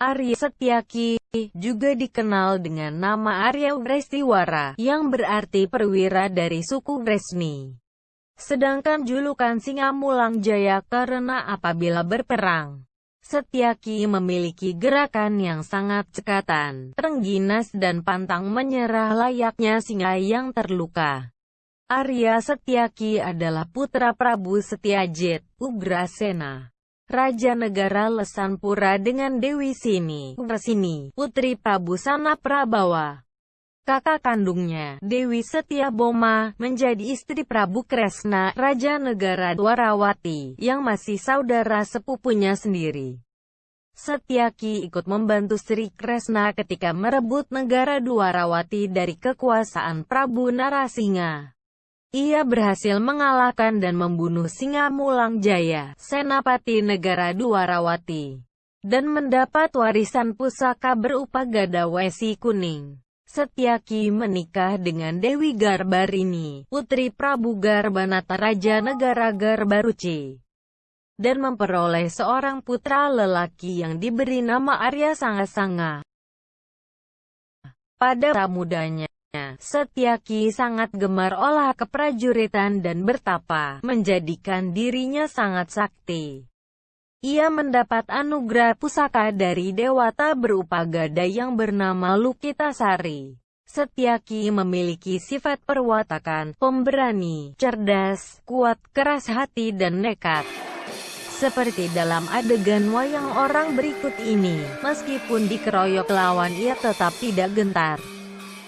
Arya Setyaki, juga dikenal dengan nama Arya Wrestiwara, yang berarti perwira dari suku Wresni. Sedangkan julukan Singa Mulang Jaya karena apabila berperang, Setyaki memiliki gerakan yang sangat cekatan, terengginas dan pantang menyerah layaknya singa yang terluka. Arya Setyaki adalah putra Prabu Setyajit, Ugrasena. Raja Negara Lesanpura dengan Dewi Sini, Resini, Putri Prabu Sana Prabawa. Kakak kandungnya, Dewi Setia Boma, menjadi istri Prabu Kresna, Raja Negara Dwarawati, yang masih saudara sepupunya sendiri. Setyaki ikut membantu Sri Kresna ketika merebut negara Dwarawati dari kekuasaan Prabu Narasingha. Ia berhasil mengalahkan dan membunuh Singa Mulang Jaya, Senapati Negara Dwarawati, dan mendapat warisan pusaka berupa gada wesi kuning. Setyaki menikah dengan Dewi Garbarini, putri Prabu Garbanata Raja Negara Garbaruci, dan memperoleh seorang putra lelaki yang diberi nama Arya Sanga-Sanga. Pada mudanya, Setyaki sangat gemar olah keprajuritan dan bertapa, menjadikan dirinya sangat sakti. Ia mendapat anugerah pusaka dari dewata berupa gada yang bernama Lukitasari. Setyaki memiliki sifat perwatakan, pemberani, cerdas, kuat, keras hati dan nekat. Seperti dalam adegan wayang orang berikut ini, meskipun dikeroyok lawan ia tetap tidak gentar.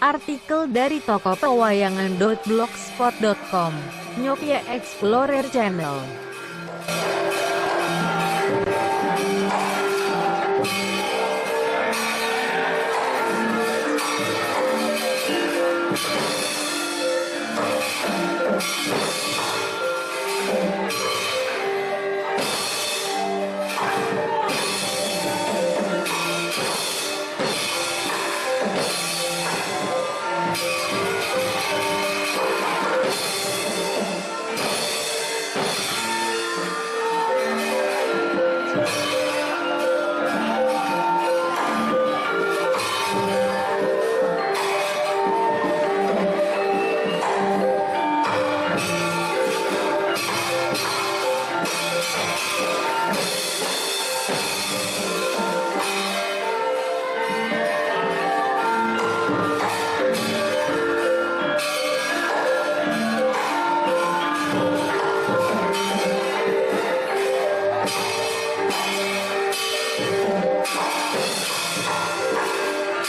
Artikel dari toko pewayangan.blogspot.com Nyopia Explorer Channel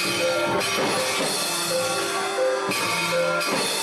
Thank you.